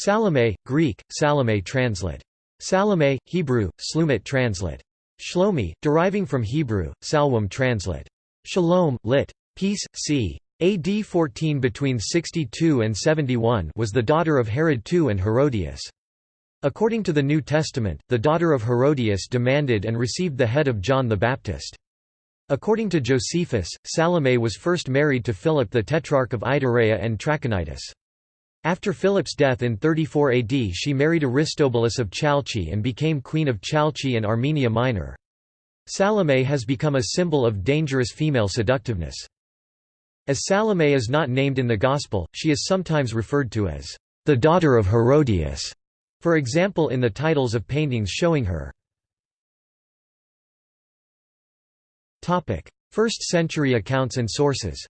Salome, Greek, Salome translate. Salome, Hebrew, Slumit translate. Shlomi, deriving from Hebrew, Salwam translate. Shalom, lit. Peace, c. AD 14 between 62 and 71 was the daughter of Herod II and Herodias. According to the New Testament, the daughter of Herodias demanded and received the head of John the Baptist. According to Josephus, Salome was first married to Philip the Tetrarch of Ituraea and Trachonitis. After Philip's death in 34 AD she married Aristobulus of Chalcis and became queen of Chalcis and Armenia Minor. Salome has become a symbol of dangerous female seductiveness. As Salome is not named in the Gospel, she is sometimes referred to as the daughter of Herodias, for example in the titles of paintings showing her. First century accounts and sources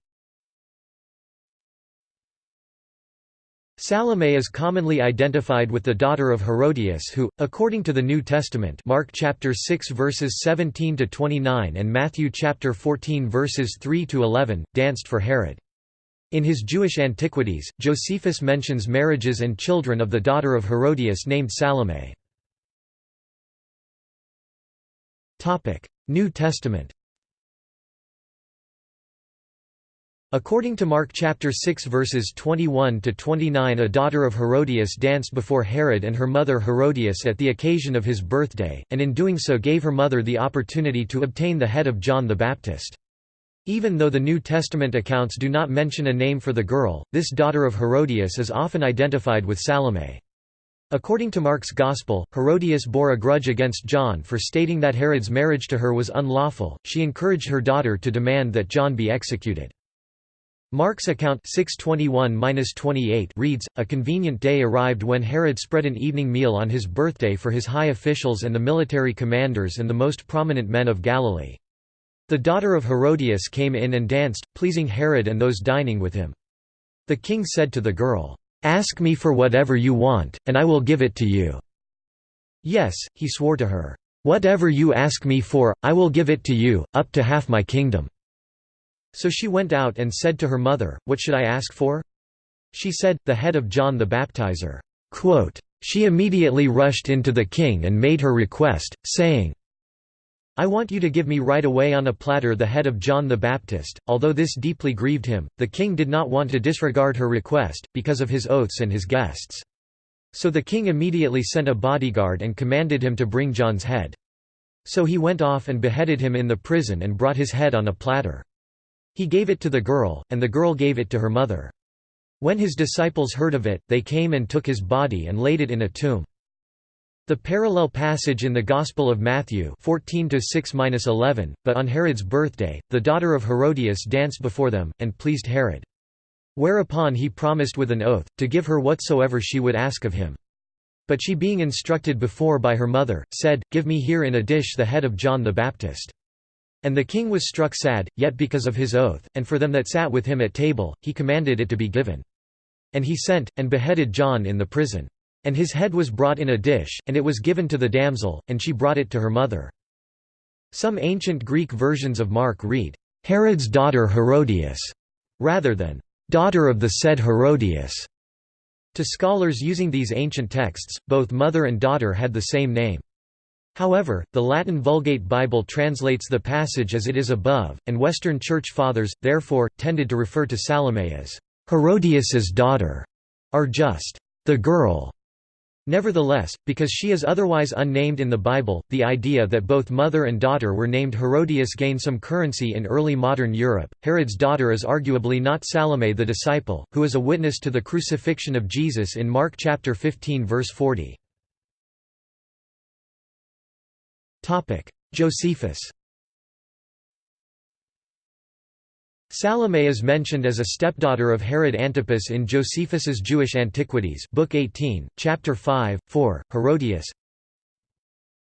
Salome is commonly identified with the daughter of Herodias who, according to the New Testament Mark chapter 6 verses 17 to 29 and Matthew chapter 14 verses 3 to 11, danced for Herod. In his Jewish Antiquities, Josephus mentions marriages and children of the daughter of Herodias named Salome. New Testament According to Mark chapter 6 verses 21 to 29 a daughter of Herodias danced before Herod and her mother Herodias at the occasion of his birthday, and in doing so gave her mother the opportunity to obtain the head of John the Baptist. Even though the New Testament accounts do not mention a name for the girl, this daughter of Herodias is often identified with Salome. According to Mark's Gospel, Herodias bore a grudge against John for stating that Herod's marriage to her was unlawful, she encouraged her daughter to demand that John be executed. Mark's account 621-28 reads, A convenient day arrived when Herod spread an evening meal on his birthday for his high officials and the military commanders and the most prominent men of Galilee. The daughter of Herodias came in and danced, pleasing Herod and those dining with him. The king said to the girl, "'Ask me for whatever you want, and I will give it to you.' Yes, he swore to her, "'Whatever you ask me for, I will give it to you, up to half my kingdom.' So she went out and said to her mother, What should I ask for? She said, The head of John the Baptizer. Quote, she immediately rushed into the king and made her request, saying, I want you to give me right away on a platter the head of John the Baptist. Although this deeply grieved him, the king did not want to disregard her request, because of his oaths and his guests. So the king immediately sent a bodyguard and commanded him to bring John's head. So he went off and beheaded him in the prison and brought his head on a platter. He gave it to the girl, and the girl gave it to her mother. When his disciples heard of it, they came and took his body and laid it in a tomb. The parallel passage in the Gospel of Matthew 14 11 but on Herod's birthday, the daughter of Herodias danced before them, and pleased Herod. Whereupon he promised with an oath, to give her whatsoever she would ask of him. But she being instructed before by her mother, said, Give me here in a dish the head of John the Baptist. And the king was struck sad, yet because of his oath, and for them that sat with him at table, he commanded it to be given. And he sent, and beheaded John in the prison. And his head was brought in a dish, and it was given to the damsel, and she brought it to her mother. Some ancient Greek versions of Mark read, Herod's daughter Herodias, rather than, daughter of the said Herodias. To scholars using these ancient texts, both mother and daughter had the same name. However, the Latin Vulgate Bible translates the passage as it is above, and Western Church Fathers, therefore, tended to refer to Salome as Herodias's daughter, or just the girl. Nevertheless, because she is otherwise unnamed in the Bible, the idea that both mother and daughter were named Herodias gained some currency in early modern Europe. Herod's daughter is arguably not Salome the disciple, who is a witness to the crucifixion of Jesus in Mark chapter 15 verse 40. Josephus. Salome is mentioned as a stepdaughter of Herod Antipas in Josephus's Jewish Antiquities Book 18, Chapter 5, 4, Herodias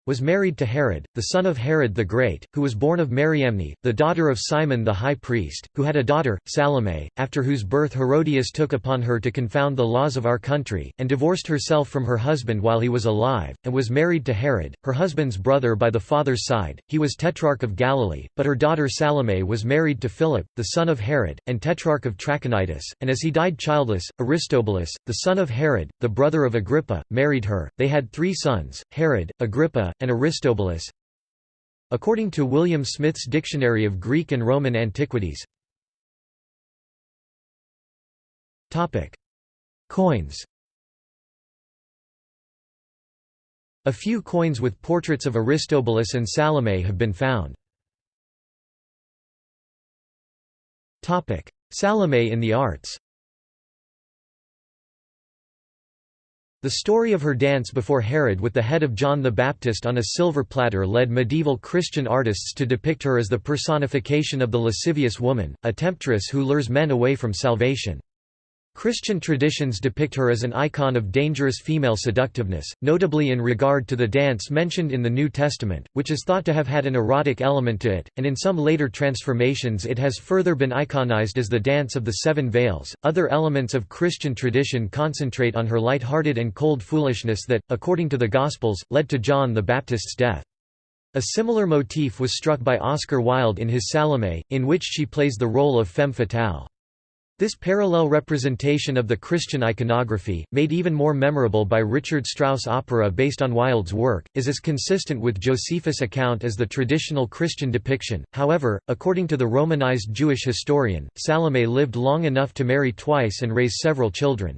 was married to Herod, the son of Herod the Great, who was born of Mariamne, the daughter of Simon the high priest, who had a daughter, Salome, after whose birth Herodias took upon her to confound the laws of our country, and divorced herself from her husband while he was alive, and was married to Herod, her husband's brother by the father's side, he was tetrarch of Galilee, but her daughter Salome was married to Philip, the son of Herod, and tetrarch of Trachonitis, and as he died childless, Aristobulus, the son of Herod, the brother of Agrippa, married her, they had three sons, Herod, Agrippa, and Aristobulus. According to William Smith's Dictionary of Greek and Roman Antiquities. Coins. A few coins with portraits of Aristobulus and Salome have been found. Salome in the arts The story of her dance before Herod with the head of John the Baptist on a silver platter led medieval Christian artists to depict her as the personification of the lascivious woman, a temptress who lures men away from salvation. Christian traditions depict her as an icon of dangerous female seductiveness, notably in regard to the dance mentioned in the New Testament, which is thought to have had an erotic element to it, and in some later transformations it has further been iconized as the Dance of the Seven Veils. Other elements of Christian tradition concentrate on her light-hearted and cold foolishness that, according to the Gospels, led to John the Baptist's death. A similar motif was struck by Oscar Wilde in his Salome, in which she plays the role of femme fatale. This parallel representation of the Christian iconography, made even more memorable by Richard Strauss opera based on Wilde's work, is as consistent with Josephus' account as the traditional Christian depiction. However, according to the Romanized Jewish historian, Salome lived long enough to marry twice and raise several children.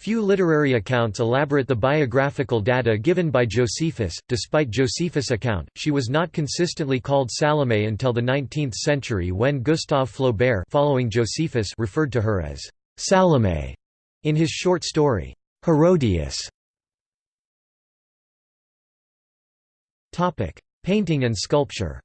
Few literary accounts elaborate the biographical data given by Josephus. Despite Josephus' account, she was not consistently called Salome until the 19th century when Gustave Flaubert following Josephus referred to her as Salome in his short story, Herodias. Painting and sculpture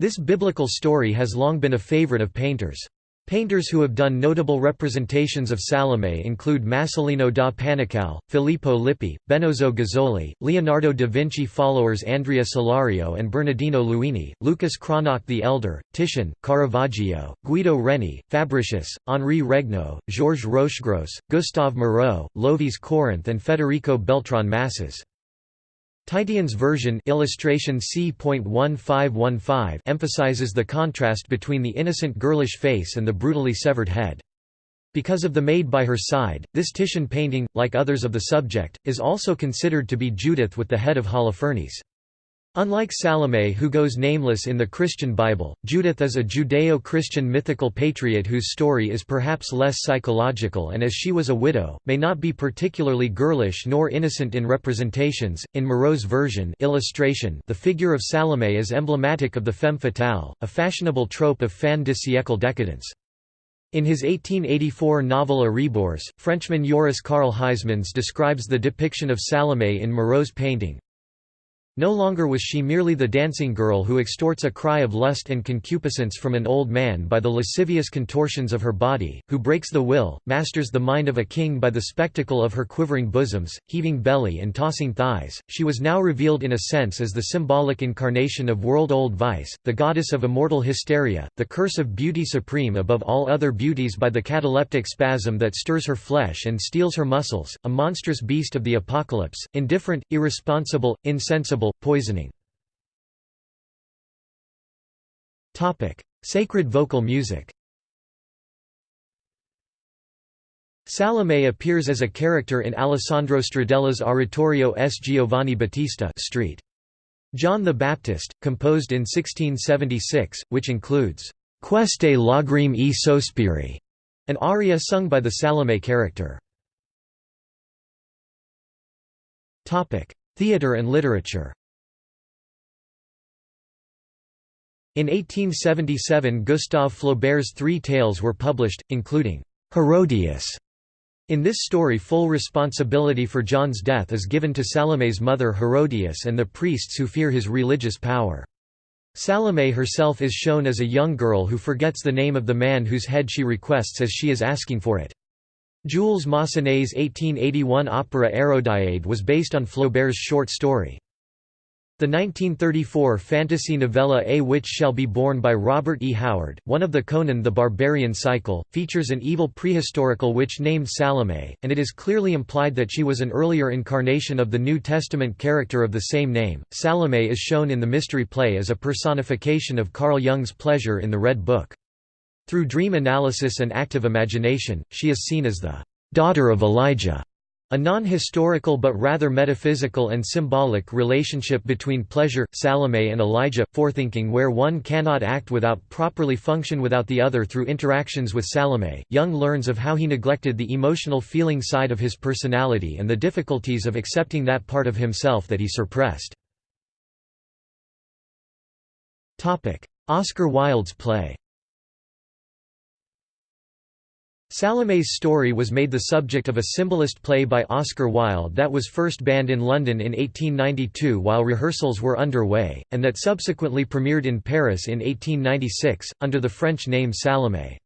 This biblical story has long been a favorite of painters. Painters who have done notable representations of Salome include Masolino da Panicale, Filippo Lippi, Benozzo Gozzoli, Leonardo da Vinci followers Andrea Solario and Bernardino Luini, Lucas Cranach the Elder, Titian, Caravaggio, Guido Reni, Fabricius, Henri Regnault, Georges Rochegrosse, Gustave Moreau, Lovis Corinth and Federico Beltran Masses. Titian's version illustration C.1515 emphasizes the contrast between the innocent girlish face and the brutally severed head. Because of the maid by her side, this Titian painting, like others of the subject, is also considered to be Judith with the head of Holofernes. Unlike Salome who goes nameless in the Christian Bible, Judith is a Judeo-Christian mythical patriot whose story is perhaps less psychological and as she was a widow, may not be particularly girlish nor innocent in representations. In Moreau's version illustration, the figure of Salome is emblematic of the femme fatale, a fashionable trope of fin de siècle decadence. In his 1884 novel A Rebours, Frenchman Joris Karl Huysmans describes the depiction of Salome in Moreau's painting, no longer was she merely the dancing girl who extorts a cry of lust and concupiscence from an old man by the lascivious contortions of her body, who breaks the will, masters the mind of a king by the spectacle of her quivering bosoms, heaving belly and tossing thighs, she was now revealed in a sense as the symbolic incarnation of world-old vice, the goddess of immortal hysteria, the curse of beauty supreme above all other beauties by the cataleptic spasm that stirs her flesh and steals her muscles, a monstrous beast of the apocalypse, indifferent, irresponsible, insensible poisoning Sacred vocal music Salome appears as a character in Alessandro Stradella's oratorio S. Giovanni Battista Street. John the Baptist, composed in 1676, which includes Queste lagrime e sospiri, an aria sung by the Salome character. Theatre and literature In 1877 Gustave Flaubert's three tales were published, including Herodias. In this story full responsibility for John's death is given to Salome's mother Herodias and the priests who fear his religious power. Salome herself is shown as a young girl who forgets the name of the man whose head she requests as she is asking for it. Jules Massenet's 1881 opera Hérodiade was based on Flaubert's short story. The 1934 fantasy novella A Witch Shall Be Born by Robert E. Howard, one of the Conan the Barbarian cycle, features an evil prehistorical witch named Salome, and it is clearly implied that she was an earlier incarnation of the New Testament character of the same name. Salome is shown in the mystery play as a personification of Carl Jung's pleasure in the Red Book. Through dream analysis and active imagination, she is seen as the daughter of Elijah a non-historical but rather metaphysical and symbolic relationship between pleasure, Salome and Elijah, forethinking where one cannot act without properly function without the other through interactions with Salome, Jung learns of how he neglected the emotional feeling side of his personality and the difficulties of accepting that part of himself that he suppressed. Oscar Wilde's play Salome's story was made the subject of a symbolist play by Oscar Wilde that was first banned in London in 1892 while rehearsals were underway, and that subsequently premiered in Paris in 1896, under the French name Salome.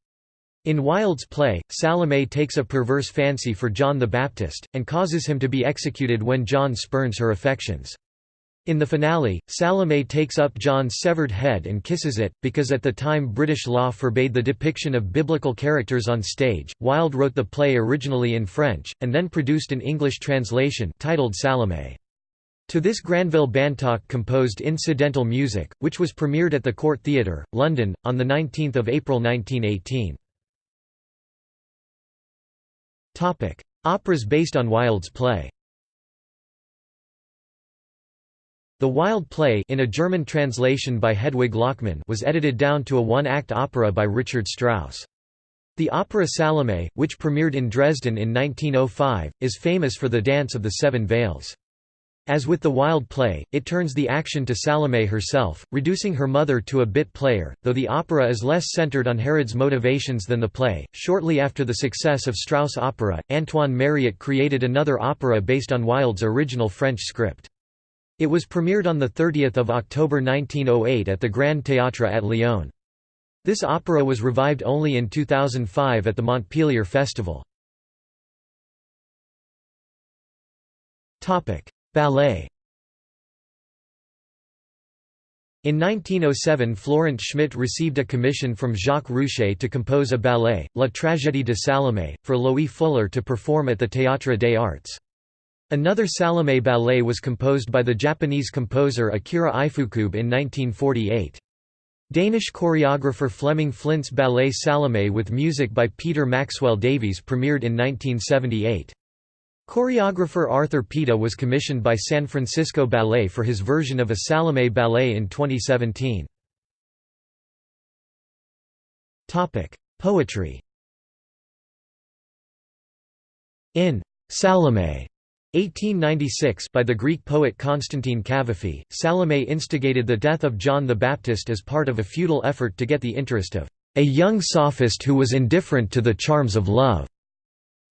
In Wilde's play, Salome takes a perverse fancy for John the Baptist, and causes him to be executed when John spurns her affections. In the finale, Salome takes up John's severed head and kisses it, because at the time British law forbade the depiction of biblical characters on stage. Wilde wrote the play originally in French, and then produced an English translation titled Salome. To this Granville Bantock composed incidental music, which was premiered at the Court Theatre, London, on 19 April 1918. Operas based on Wilde's play The Wilde play in a German translation by Hedwig Lachmann was edited down to a one-act opera by Richard Strauss. The opera Salome, which premiered in Dresden in 1905, is famous for the Dance of the Seven Veils. As with the Wilde play, it turns the action to Salome herself, reducing her mother to a bit player, though the opera is less centered on Herod's motivations than the play. Shortly after the success of Strauss' opera, Antoine Mariotte created another opera based on Wilde's original French script. It was premiered on 30 October 1908 at the Grand Théâtre at Lyon. This opera was revived only in 2005 at the Montpellier Festival. Ballet In 1907 Florent Schmitt received a commission from Jacques Rouché to compose a ballet, La Tragédie de Salomé, for Loie Fuller to perform at the Théâtre des Arts. Another Salome ballet was composed by the Japanese composer Akira Ifukube in 1948. Danish choreographer Flemming Flindt's ballet Salome with music by Peter Maxwell Davies premiered in 1978. Choreographer Arthur Pita was commissioned by San Francisco Ballet for his version of a Salome ballet in 2017. Poetry In Salome 1896 by the Greek poet Constantine Cavafy, Salome instigated the death of John the Baptist as part of a futile effort to get the interest of a young sophist who was indifferent to the charms of love.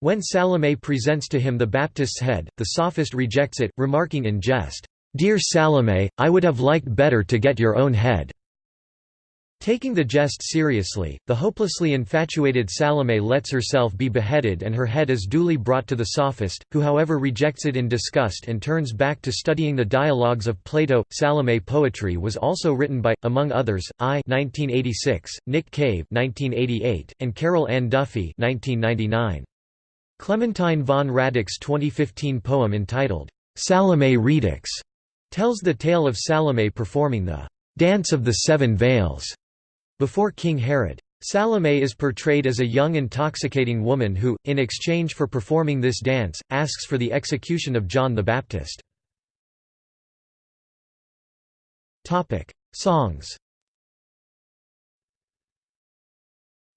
When Salome presents to him the Baptist's head, the sophist rejects it, remarking in jest, "'Dear Salome, I would have liked better to get your own head.' Taking the jest seriously, the hopelessly infatuated Salome lets herself be beheaded and her head is duly brought to the sophist, who however rejects it in disgust and turns back to studying the dialogues of Plato. Salome poetry was also written by, among others, Ai 1986, Nick Cave 1988, and Carol Ann Duffy 1999. Clementine von Radics's 2015 poem entitled, Salome Redux, tells the tale of Salome performing the Dance of the Seven Veils before King Herod. Salome is portrayed as a young intoxicating woman who, in exchange for performing this dance, asks for the execution of John the Baptist. Songs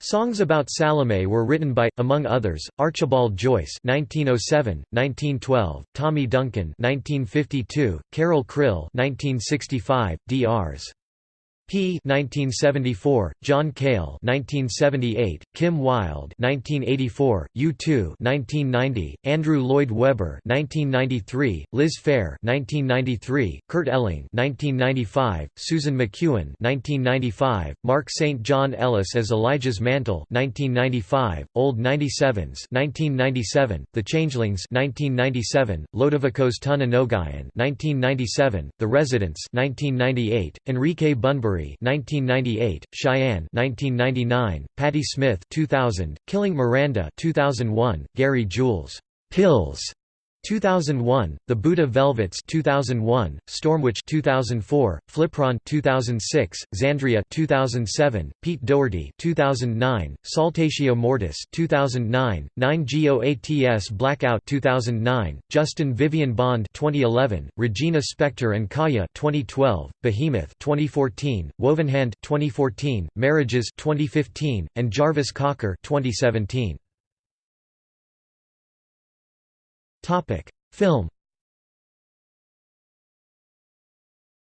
Songs about Salome were written by, among others, Archibald Joyce (1907, 1912), Tommy Duncan (1952), Carol Krill (1965), Drs. P. 1974, John Cale 1978, Kim Wilde 1984, U2 1990, Andrew Lloyd Webber 1993, Liz Phair 1993, Kurt Elling 1995, Susan McEwen 1995, Mark St. John Ellis as Elijah's Mantle 1995, Old 97s 1997, The Changelings 1997, Lodovicos Tuna Nogayan 1997, The Residents 1998, Enrique Bunbury 1998, Cheyenne 1999, Patti Smith 2000, Killing Miranda 2001, Gary Jules Pills 2001, The Buddha Velvets 2001, Stormwitch 2004, Flipron 2006, Xandria 2007, Pete Doherty 2009, Saltatio Mortis 2009, 9GOATS Blackout 2009, Justin Vivian Bond 2011, Regina Spektor and Kaya 2012, Behemoth 2014, Wovenhand 2014, Marriages 2015, and Jarvis Cocker 2017. Topic: Film.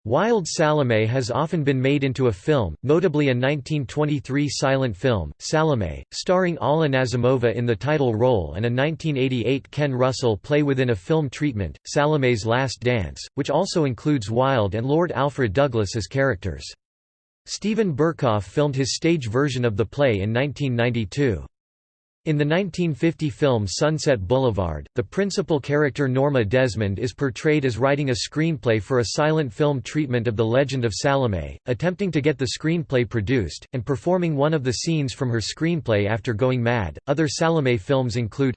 Wilde Salome has often been made into a film, notably a 1923 silent film, Salome, starring Alla Nazimova in the title role and a 1988 Ken Russell play within a film treatment, Salome's Last Dance, which also includes Wilde and Lord Alfred Douglas as characters. Steven Berkoff filmed his stage version of the play in 1992. In the 1950 film Sunset Boulevard, the principal character Norma Desmond is portrayed as writing a screenplay for a silent film treatment of The Legend of Salome, attempting to get the screenplay produced, and performing one of the scenes from her screenplay after going mad. Other Salome films include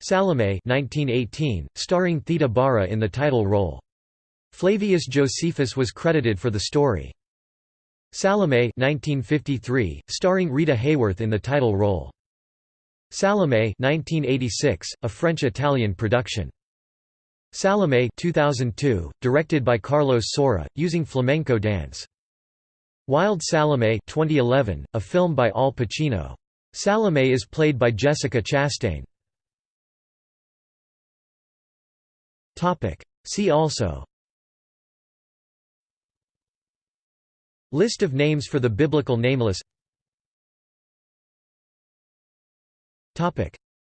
Salome 1918, starring Theda Bara in the title role. Flavius Josephus was credited for the story. Salome 1953, starring Rita Hayworth in the title role. Salome 1986, a French-Italian production. Salome 2002, directed by Carlos Saura, using flamenco dance. Wilde Salome 2011, a film by Al Pacino. Salome is played by Jessica Chastain. See also List of names for the biblical nameless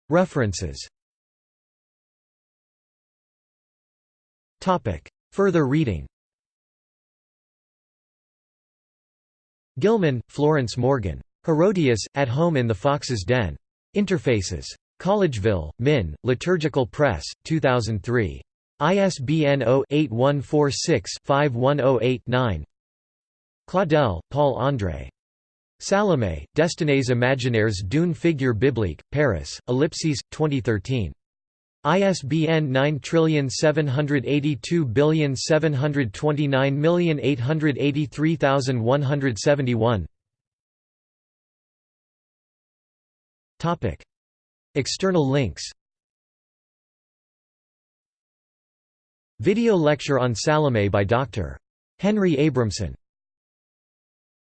References Further reading Gilman, Florence Morgan. Herodias, At Home in the Fox's Den. Interfaces. Collegeville, Min, Liturgical Press, 2003. ISBN 0-8146-5108-9 Claudel, Paul André. Salome, Destines imaginaires d'une figure biblique, Paris, Ellipses, 2013. ISBN 9782729883171. Topic: External links. Video lecture on Salome by Dr. Henry Abramson